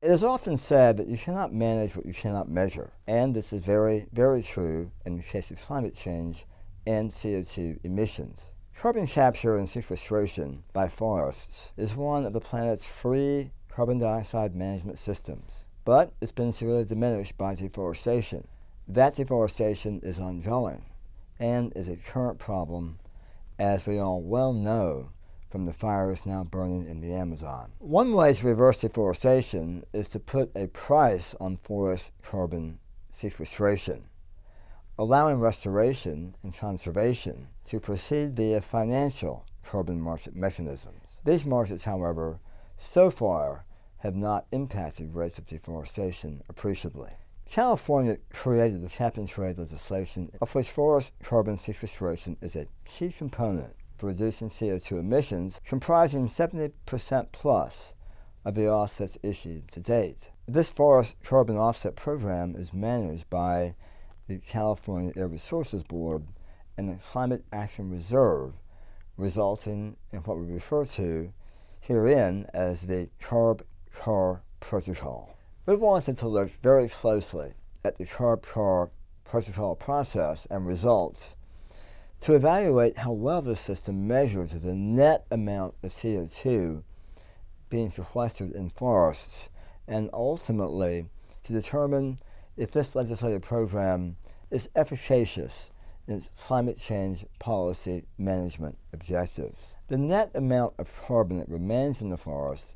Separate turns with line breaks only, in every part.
It is often said that you cannot manage what you cannot measure, and this is very, very true in the case of climate change and CO2 emissions. Carbon capture and sequestration by forests is one of the planet's free carbon dioxide management systems, but it's been severely diminished by deforestation. That deforestation is ongoing and is a current problem, as we all well know from the fires now burning in the Amazon. One way to reverse deforestation is to put a price on forest carbon sequestration, allowing restoration and conservation to proceed via financial carbon market mechanisms. These markets, however, so far have not impacted rates of deforestation appreciably. California created the cap and trade legislation of which forest carbon sequestration is a key component reducing CO2 emissions, comprising 70% plus of the offsets issued to date. This forest carbon offset program is managed by the California Air Resources Board and the Climate Action Reserve, resulting in what we refer to herein as the CARB-CAR protocol. We wanted to look very closely at the CARB-CAR protocol process and results to evaluate how well the system measures the net amount of CO2 being sequestered in forests and ultimately to determine if this legislative program is efficacious in its climate change policy management objectives. The net amount of carbon that remains in the forest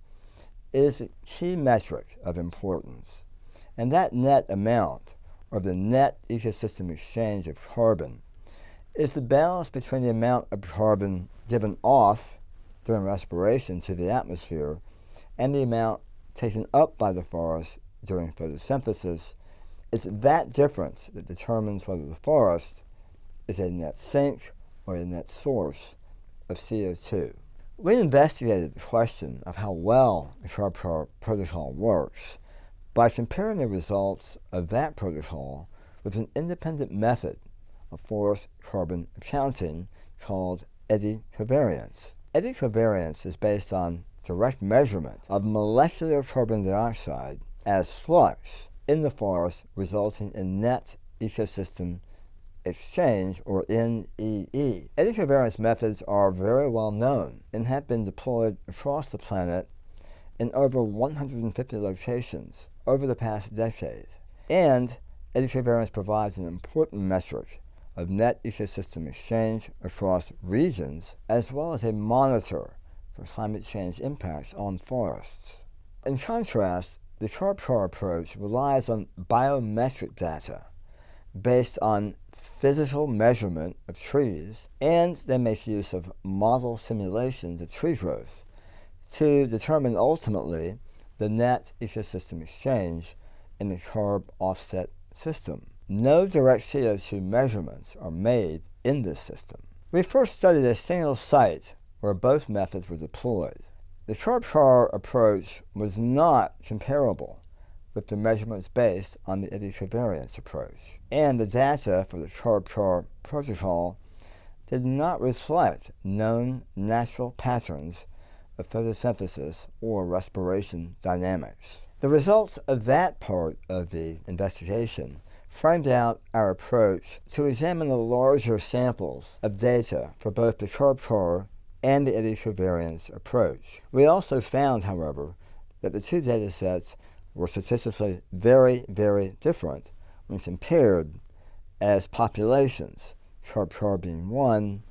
is a key metric of importance, and that net amount, or the net ecosystem exchange of carbon, is the balance between the amount of carbon given off during respiration to the atmosphere and the amount taken up by the forest during photosynthesis. It's that difference that determines whether the forest is a net sink or a net source of CO2. We investigated the question of how well the CARB protocol works by comparing the results of that protocol with an independent method of forest carbon accounting called eddy covariance. Eddy covariance is based on direct measurement of molecular carbon dioxide as flux in the forest resulting in net ecosystem exchange or NEE. Eddy covariance methods are very well known and have been deployed across the planet in over 150 locations over the past decade. And eddy covariance provides an important metric of net ecosystem exchange across regions, as well as a monitor for climate change impacts on forests. In contrast, the CARB-CAR approach relies on biometric data based on physical measurement of trees, and they make use of model simulations of tree growth to determine ultimately the net ecosystem exchange in the CARB offset system. No direct CO2 measurements are made in this system. We first studied a single site where both methods were deployed. The CARB-CAR approach was not comparable with the measurements based on the eddy covariance approach, and the data for the CARB-CAR protocol did not reflect known natural patterns of photosynthesis or respiration dynamics. The results of that part of the investigation framed out our approach to examine the larger samples of data for both the CARB-CAR and the eddy covariance approach. We also found, however, that the two data sets were statistically very, very different when compared as populations, CARB-CAR being one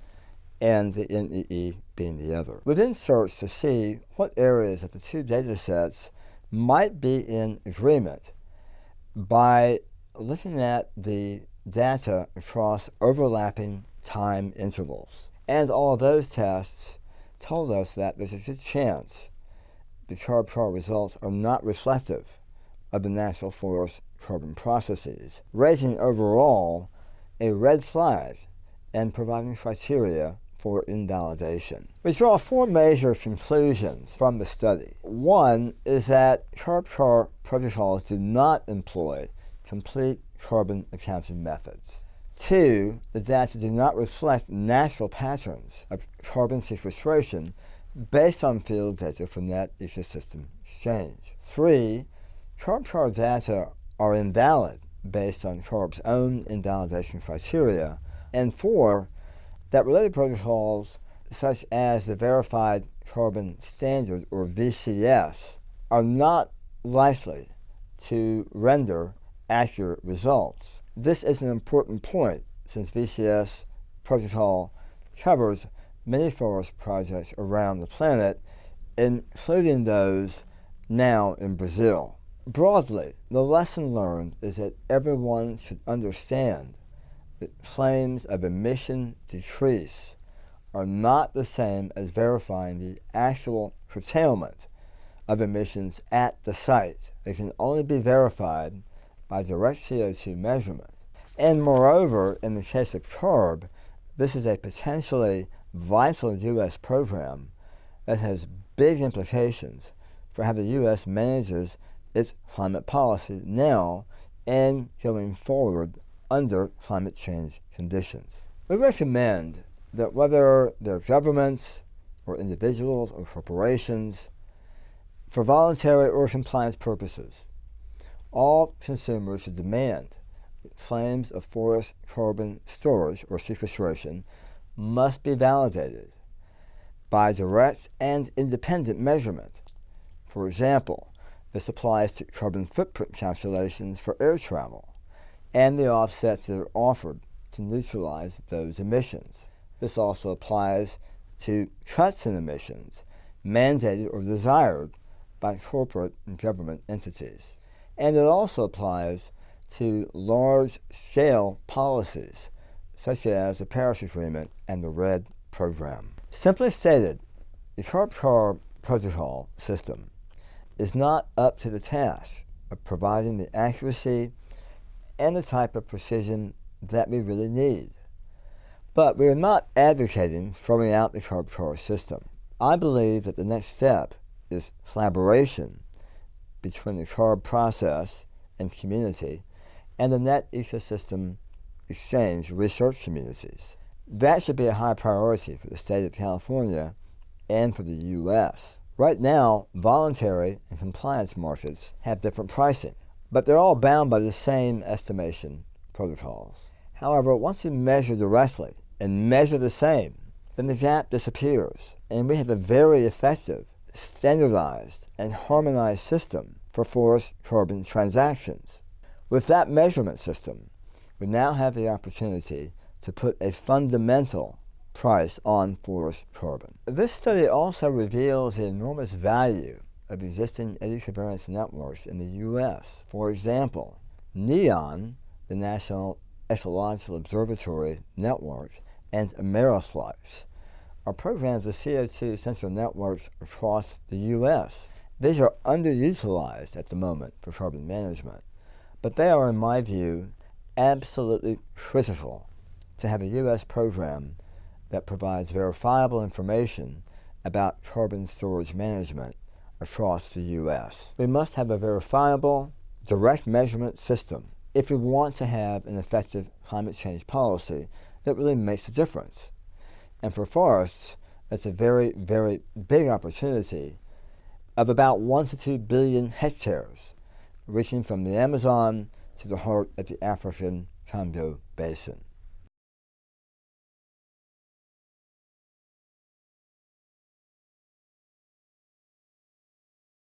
and the NEE being the other. We then searched to see what areas of the two data sets might be in agreement by looking at the data across overlapping time intervals. And all of those tests told us that there's a good chance the CARB-CAR results are not reflective of the natural forest carbon processes, raising overall a red flag and providing criteria for invalidation. We draw four major conclusions from the study. One is that CARB-CAR protocols do not employ complete carbon accounting methods. Two, the data do not reflect natural patterns of carbon sequestration based on field data from that ecosystem exchange. Three, CARB-CAR data are invalid based on CARB's own invalidation criteria, and four, that related protocols such as the Verified Carbon Standard, or VCS, are not likely to render accurate results. This is an important point since VCS protocol covers many forest projects around the planet, including those now in Brazil. Broadly, the lesson learned is that everyone should understand that claims of emission decrease are not the same as verifying the actual curtailment of emissions at the site. They can only be verified by direct CO2 measurement. And moreover, in the case of CARB, this is a potentially vital U.S. program that has big implications for how the U.S. manages its climate policy now and going forward under climate change conditions. We recommend that whether they're governments or individuals or corporations, for voluntary or compliance purposes, all consumers should demand claims of forest carbon storage or sequestration must be validated by direct and independent measurement. For example, this applies to carbon footprint calculations for air travel and the offsets that are offered to neutralize those emissions. This also applies to cuts in emissions mandated or desired by corporate and government entities. And it also applies to large-scale policies such as the Paris Agreement and the REDD program. Simply stated, the CARB-CAR protocol system is not up to the task of providing the accuracy and the type of precision that we really need. But we are not advocating throwing out the CARB-CAR system. I believe that the next step is collaboration between the CARB process and community and the net ecosystem exchange research communities. That should be a high priority for the state of California and for the U.S. Right now, voluntary and compliance markets have different pricing, but they're all bound by the same estimation protocols. However, once you measure directly and measure the same, then the gap disappears, and we have a very effective, standardized, and harmonized system for forest carbon transactions. With that measurement system, we now have the opportunity to put a fundamental price on forest carbon. This study also reveals the enormous value of existing eddy covariance networks in the U.S. For example, NEON, the National Ecological Observatory Network, and Ameriflux are programs of CO2 central networks across the U.S. These are underutilized at the moment for carbon management, but they are, in my view, absolutely critical to have a U.S. program that provides verifiable information about carbon storage management across the U.S. We must have a verifiable, direct measurement system if we want to have an effective climate change policy that really makes a difference. And for forests, it's a very, very big opportunity of about 1 to 2 billion hectares, reaching from the Amazon to the heart of the African Congo Basin.